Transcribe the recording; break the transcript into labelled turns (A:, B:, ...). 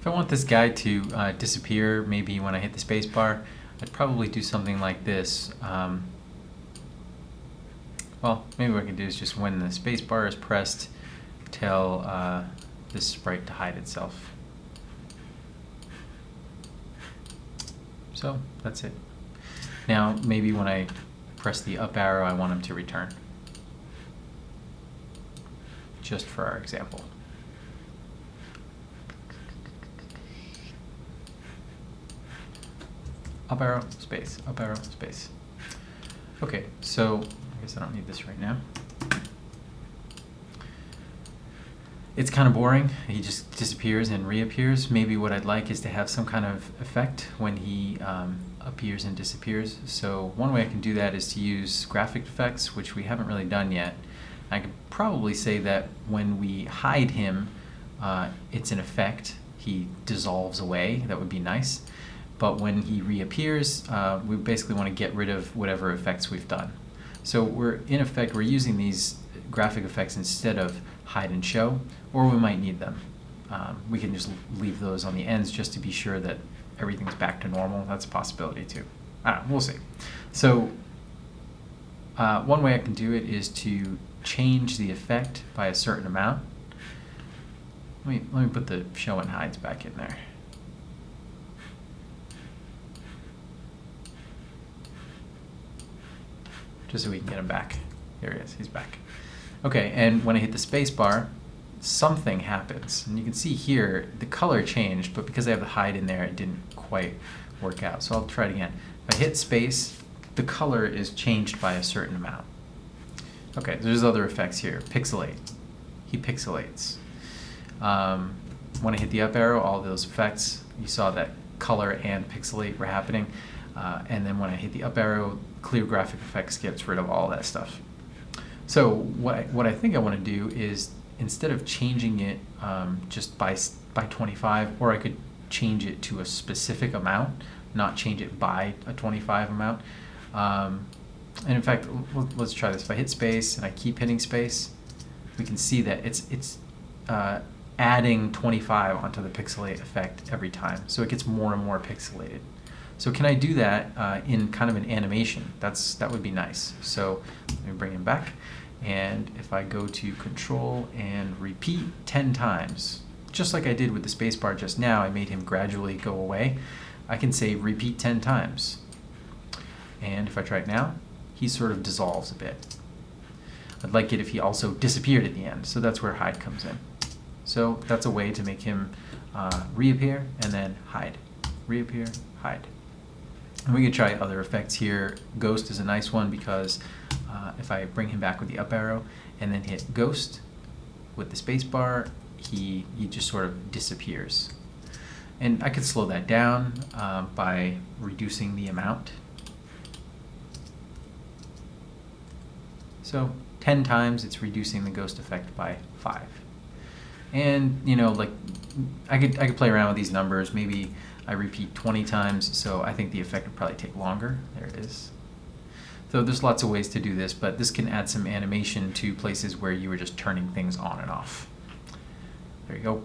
A: If I want this guy to uh, disappear, maybe when I hit the space bar, I'd probably do something like this. Um, well, maybe what I can do is just when the space bar is pressed, tell uh, this sprite to hide itself. So that's it. Now maybe when I press the up arrow, I want him to return. Just for our example. Up arrow, space, up arrow, space. Okay, so I guess I don't need this right now. It's kind of boring. He just disappears and reappears. Maybe what I'd like is to have some kind of effect when he um, appears and disappears. So one way I can do that is to use graphic effects, which we haven't really done yet. I could probably say that when we hide him, uh, it's an effect. He dissolves away. That would be nice but when he reappears, uh, we basically want to get rid of whatever effects we've done. So we're, in effect, we're using these graphic effects instead of hide and show, or we might need them. Um, we can just leave those on the ends just to be sure that everything's back to normal. That's a possibility too. I don't know, we'll see. So uh, one way I can do it is to change the effect by a certain amount. Let me, let me put the show and hides back in there. Just so we can get him back. Here he is, he's back. Okay, and when I hit the space bar, something happens. And you can see here, the color changed, but because I have the hide in there, it didn't quite work out. So I'll try it again. If I hit space, the color is changed by a certain amount. Okay, there's other effects here. Pixelate. He pixelates. Um, when I hit the up arrow, all those effects, you saw that color and pixelate were happening. Uh, and then when I hit the up arrow, clear graphic effects gets rid of all that stuff. So what I, what I think I want to do is instead of changing it um, just by by 25, or I could change it to a specific amount, not change it by a 25 amount. Um, and in fact, let's try this. If I hit space and I keep hitting space, we can see that it's it's uh, adding 25 onto the pixelate effect every time. So it gets more and more pixelated. So can I do that uh, in kind of an animation? That's That would be nice. So let me bring him back. And if I go to control and repeat 10 times, just like I did with the spacebar just now, I made him gradually go away. I can say repeat 10 times. And if I try it now, he sort of dissolves a bit. I'd like it if he also disappeared at the end, so that's where hide comes in. So that's a way to make him uh, reappear and then hide. Reappear, hide. And we could try other effects here. Ghost is a nice one because uh, if I bring him back with the up arrow and then hit Ghost with the space bar, he, he just sort of disappears. And I could slow that down uh, by reducing the amount. So 10 times it's reducing the ghost effect by 5. And, you know, like I could, I could play around with these numbers. Maybe I repeat 20 times, so I think the effect would probably take longer. There it is. So there's lots of ways to do this, but this can add some animation to places where you were just turning things on and off. There you go.